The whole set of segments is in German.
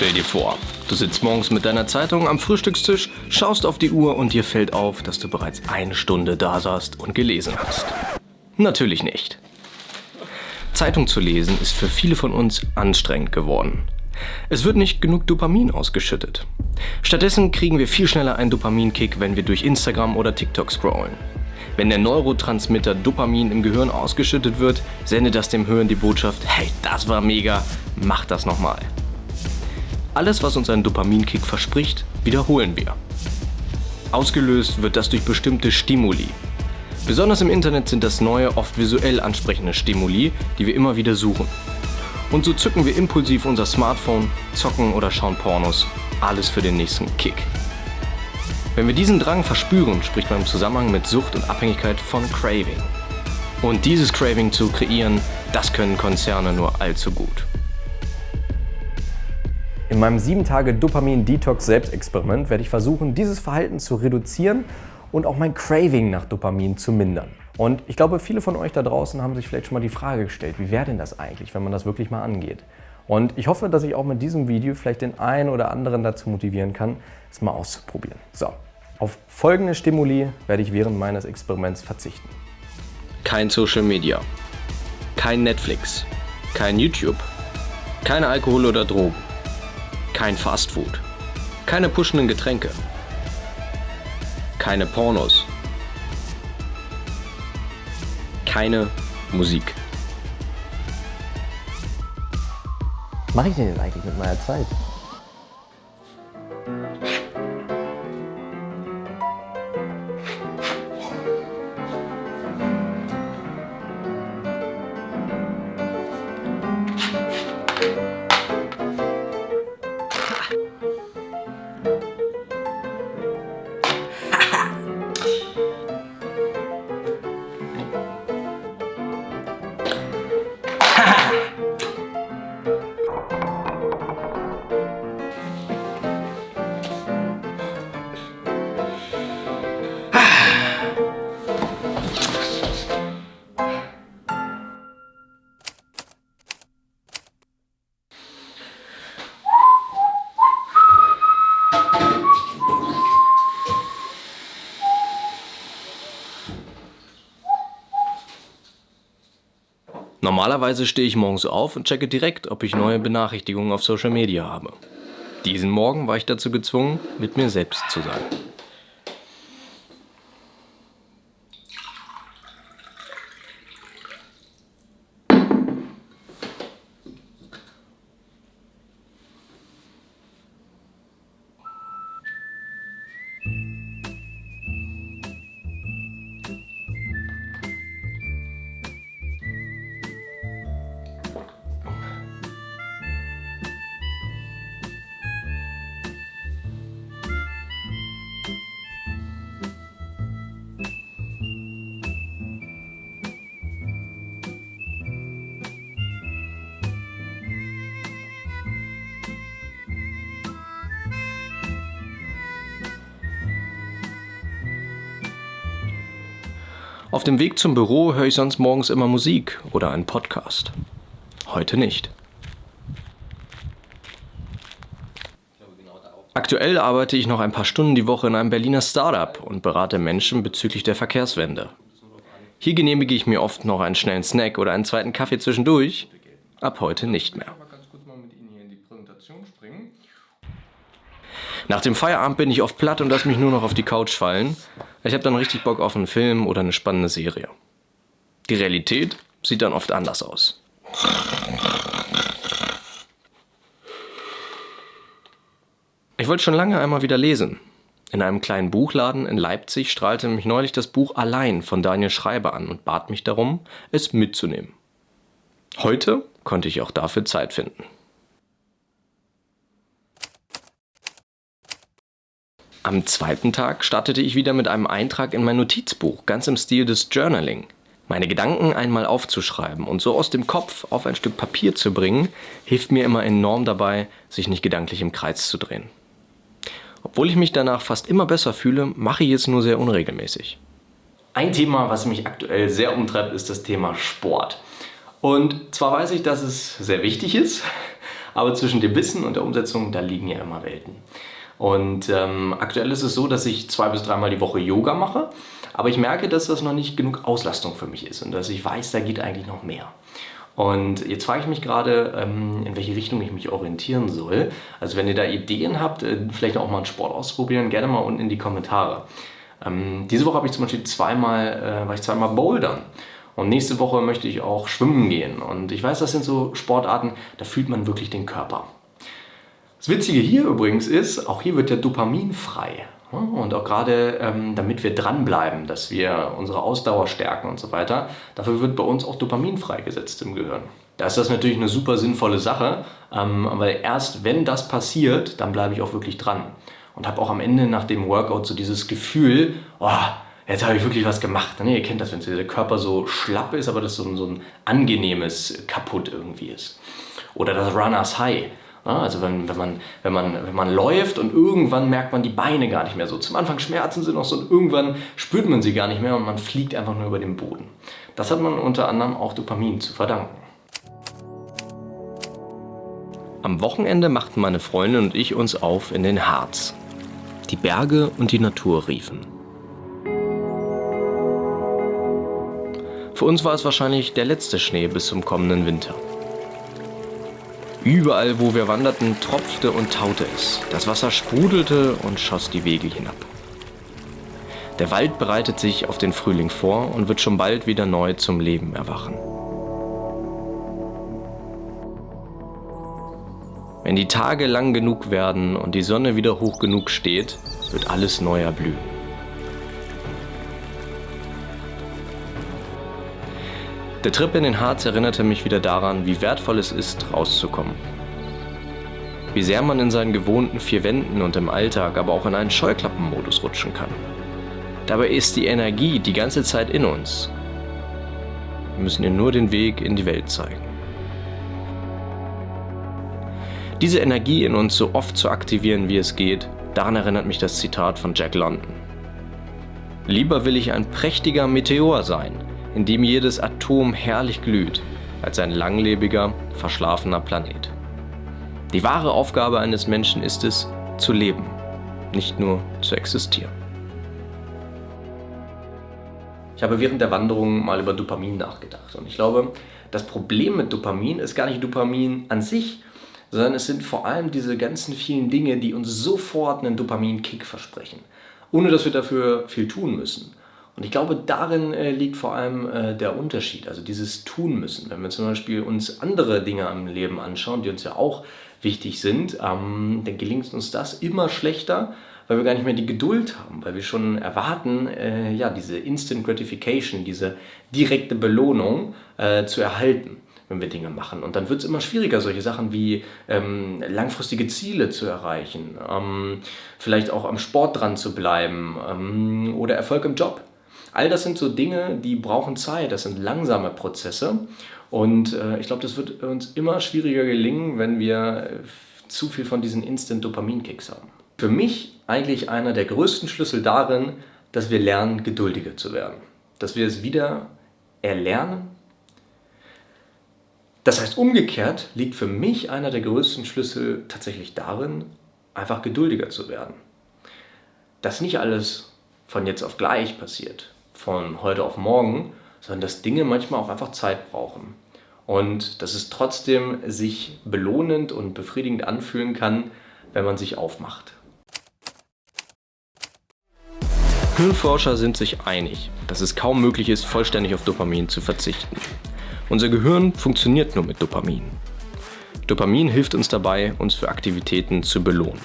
Stell dir vor, du sitzt morgens mit deiner Zeitung am Frühstückstisch, schaust auf die Uhr und dir fällt auf, dass du bereits eine Stunde da saßt und gelesen hast. Natürlich nicht. Zeitung zu lesen ist für viele von uns anstrengend geworden. Es wird nicht genug Dopamin ausgeschüttet. Stattdessen kriegen wir viel schneller einen Dopaminkick, wenn wir durch Instagram oder TikTok scrollen. Wenn der Neurotransmitter Dopamin im Gehirn ausgeschüttet wird, sendet das dem Hirn die Botschaft, hey, das war mega, mach das nochmal. Alles, was uns ein Dopaminkick verspricht, wiederholen wir. Ausgelöst wird das durch bestimmte Stimuli. Besonders im Internet sind das neue, oft visuell ansprechende Stimuli, die wir immer wieder suchen. Und so zücken wir impulsiv unser Smartphone, zocken oder schauen Pornos. Alles für den nächsten Kick. Wenn wir diesen Drang verspüren, spricht man im Zusammenhang mit Sucht und Abhängigkeit von Craving. Und dieses Craving zu kreieren, das können Konzerne nur allzu gut. In meinem 7-Tage-Dopamin-Detox-Selbstexperiment werde ich versuchen, dieses Verhalten zu reduzieren und auch mein Craving nach Dopamin zu mindern. Und ich glaube, viele von euch da draußen haben sich vielleicht schon mal die Frage gestellt, wie wäre denn das eigentlich, wenn man das wirklich mal angeht? Und ich hoffe, dass ich auch mit diesem Video vielleicht den einen oder anderen dazu motivieren kann, es mal auszuprobieren. So, auf folgende Stimuli werde ich während meines Experiments verzichten. Kein Social Media, kein Netflix, kein YouTube, kein Alkohol oder Drogen, kein Fastfood, keine pushenden Getränke, keine Pornos, keine Musik. Was mache ich denn jetzt eigentlich mit meiner Zeit? Normalerweise stehe ich morgens auf und checke direkt, ob ich neue Benachrichtigungen auf Social Media habe. Diesen Morgen war ich dazu gezwungen, mit mir selbst zu sein. Auf dem Weg zum Büro höre ich sonst morgens immer Musik oder einen Podcast. Heute nicht. Aktuell arbeite ich noch ein paar Stunden die Woche in einem Berliner Startup und berate Menschen bezüglich der Verkehrswende. Hier genehmige ich mir oft noch einen schnellen Snack oder einen zweiten Kaffee zwischendurch. Ab heute nicht mehr. Nach dem Feierabend bin ich oft platt und lasse mich nur noch auf die Couch fallen. Ich habe dann richtig Bock auf einen Film oder eine spannende Serie. Die Realität sieht dann oft anders aus. Ich wollte schon lange einmal wieder lesen. In einem kleinen Buchladen in Leipzig strahlte mich neulich das Buch Allein von Daniel Schreiber an und bat mich darum, es mitzunehmen. Heute konnte ich auch dafür Zeit finden. Am zweiten Tag startete ich wieder mit einem Eintrag in mein Notizbuch, ganz im Stil des Journaling. Meine Gedanken einmal aufzuschreiben und so aus dem Kopf auf ein Stück Papier zu bringen, hilft mir immer enorm dabei, sich nicht gedanklich im Kreis zu drehen. Obwohl ich mich danach fast immer besser fühle, mache ich es nur sehr unregelmäßig. Ein Thema, was mich aktuell sehr umtreibt, ist das Thema Sport. Und zwar weiß ich, dass es sehr wichtig ist, Aber zwischen dem Wissen und der Umsetzung, da liegen ja immer Welten. Und ähm, aktuell ist es so, dass ich zwei bis dreimal die Woche Yoga mache, aber ich merke, dass das noch nicht genug Auslastung für mich ist und dass ich weiß, da geht eigentlich noch mehr. Und jetzt frage ich mich gerade, ähm, in welche Richtung ich mich orientieren soll. Also wenn ihr da Ideen habt, äh, vielleicht auch mal einen Sport ausprobieren, gerne mal unten in die Kommentare. Ähm, diese Woche habe ich zum Beispiel zweimal, äh, war ich zweimal bouldern. Und nächste Woche möchte ich auch schwimmen gehen. Und ich weiß, das sind so Sportarten, da fühlt man wirklich den Körper. Das Witzige hier übrigens ist, auch hier wird der Dopamin frei. Und auch gerade, ähm, damit wir dranbleiben, dass wir unsere Ausdauer stärken und so weiter, dafür wird bei uns auch Dopamin freigesetzt im Gehirn. Da ist das natürlich eine super sinnvolle Sache, ähm, weil erst wenn das passiert, dann bleibe ich auch wirklich dran. Und habe auch am Ende nach dem Workout so dieses Gefühl, oh, jetzt habe ich wirklich was gemacht. Nee, ihr kennt das, wenn der Körper so schlapp ist, aber das so ein, so ein angenehmes Kaputt irgendwie ist. Oder das Runners High. Also wenn, wenn, man, wenn, man, wenn man läuft und irgendwann merkt man die Beine gar nicht mehr so. Zum Anfang schmerzen sie noch so und irgendwann spürt man sie gar nicht mehr und man fliegt einfach nur über den Boden. Das hat man unter anderem auch Dopamin zu verdanken. Am Wochenende machten meine Freundin und ich uns auf in den Harz. Die Berge und die Natur riefen. Für uns war es wahrscheinlich der letzte Schnee bis zum kommenden Winter. Überall, wo wir wanderten, tropfte und taute es. Das Wasser sprudelte und schoss die Wege hinab. Der Wald bereitet sich auf den Frühling vor und wird schon bald wieder neu zum Leben erwachen. Wenn die Tage lang genug werden und die Sonne wieder hoch genug steht, wird alles neu erblühen. Der Trip in den Harz erinnerte mich wieder daran, wie wertvoll es ist, rauszukommen. Wie sehr man in seinen gewohnten vier Wänden und im Alltag aber auch in einen Scheuklappenmodus rutschen kann. Dabei ist die Energie die ganze Zeit in uns. Wir müssen ihr nur den Weg in die Welt zeigen. Diese Energie in uns so oft zu aktivieren, wie es geht, daran erinnert mich das Zitat von Jack London. Lieber will ich ein prächtiger Meteor sein, in dem jedes Atom herrlich glüht, als ein langlebiger, verschlafener Planet. Die wahre Aufgabe eines Menschen ist es, zu leben, nicht nur zu existieren. Ich habe während der Wanderung mal über Dopamin nachgedacht und ich glaube, das Problem mit Dopamin ist gar nicht Dopamin an sich, sondern es sind vor allem diese ganzen vielen Dinge, die uns sofort einen Dopamin-Kick versprechen, ohne dass wir dafür viel tun müssen. Und ich glaube, darin äh, liegt vor allem äh, der Unterschied, also dieses Tun müssen. Wenn wir zum Beispiel uns andere Dinge am Leben anschauen, die uns ja auch wichtig sind, ähm, dann gelingt uns das immer schlechter, weil wir gar nicht mehr die Geduld haben, weil wir schon erwarten, äh, ja, diese Instant Gratification, diese direkte Belohnung äh, zu erhalten wenn wir Dinge machen. Und dann wird es immer schwieriger, solche Sachen wie ähm, langfristige Ziele zu erreichen, ähm, vielleicht auch am Sport dran zu bleiben ähm, oder Erfolg im Job. All das sind so Dinge, die brauchen Zeit, das sind langsame Prozesse. Und äh, ich glaube, das wird uns immer schwieriger gelingen, wenn wir äh, zu viel von diesen Instant-Dopamin-Kicks haben. Für mich eigentlich einer der größten Schlüssel darin, dass wir lernen, geduldiger zu werden. Dass wir es wieder erlernen. Das heißt, umgekehrt liegt für mich einer der größten Schlüssel tatsächlich darin, einfach geduldiger zu werden. Dass nicht alles von jetzt auf gleich passiert von heute auf morgen, sondern dass Dinge manchmal auch einfach Zeit brauchen. Und dass es trotzdem sich belohnend und befriedigend anfühlen kann, wenn man sich aufmacht. Hirnforscher sind sich einig, dass es kaum möglich ist, vollständig auf Dopamin zu verzichten. Unser Gehirn funktioniert nur mit Dopamin. Dopamin hilft uns dabei, uns für Aktivitäten zu belohnen.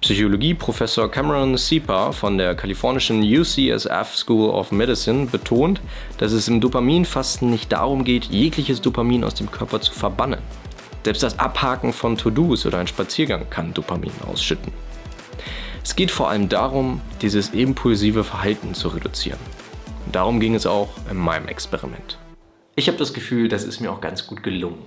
Psychologie-Professor Cameron Sieper von der kalifornischen UCSF School of Medicine betont, dass es im Dopaminfasten nicht darum geht, jegliches Dopamin aus dem Körper zu verbannen. Selbst das Abhaken von To-Dos oder ein Spaziergang kann Dopamin ausschütten. Es geht vor allem darum, dieses impulsive Verhalten zu reduzieren. Darum ging es auch in meinem Experiment. Ich habe das Gefühl, das ist mir auch ganz gut gelungen.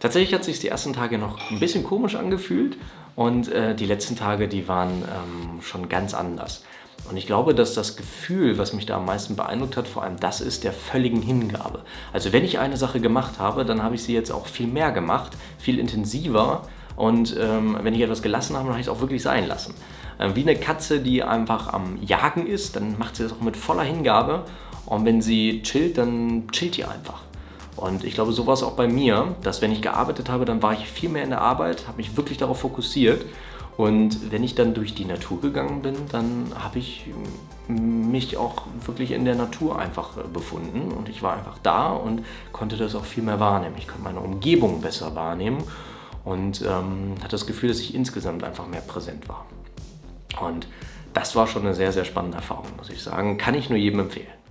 Tatsächlich hat sich die ersten Tage noch ein bisschen komisch angefühlt und äh, die letzten Tage, die waren ähm, schon ganz anders. Und ich glaube, dass das Gefühl, was mich da am meisten beeindruckt hat, vor allem das ist der völligen Hingabe. Also wenn ich eine Sache gemacht habe, dann habe ich sie jetzt auch viel mehr gemacht, viel intensiver. Und ähm, wenn ich etwas gelassen habe, dann habe ich es auch wirklich sein lassen. Ähm, wie eine Katze, die einfach am Jagen ist, dann macht sie das auch mit voller Hingabe. Und wenn sie chillt, dann chillt die einfach. Und ich glaube, so war es auch bei mir, dass wenn ich gearbeitet habe, dann war ich viel mehr in der Arbeit, habe mich wirklich darauf fokussiert und wenn ich dann durch die Natur gegangen bin, dann habe ich mich auch wirklich in der Natur einfach äh, befunden und ich war einfach da und konnte das auch viel mehr wahrnehmen. Ich konnte meine Umgebung besser wahrnehmen und ähm, hatte das Gefühl, dass ich insgesamt einfach mehr präsent war. Und das war schon eine sehr, sehr spannende Erfahrung, muss ich sagen. Kann ich nur jedem empfehlen.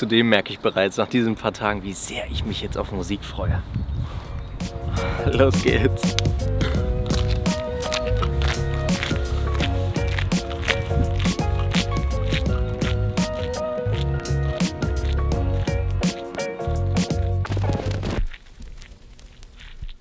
Zudem merke ich bereits nach diesen paar Tagen, wie sehr ich mich jetzt auf Musik freue. Los geht's!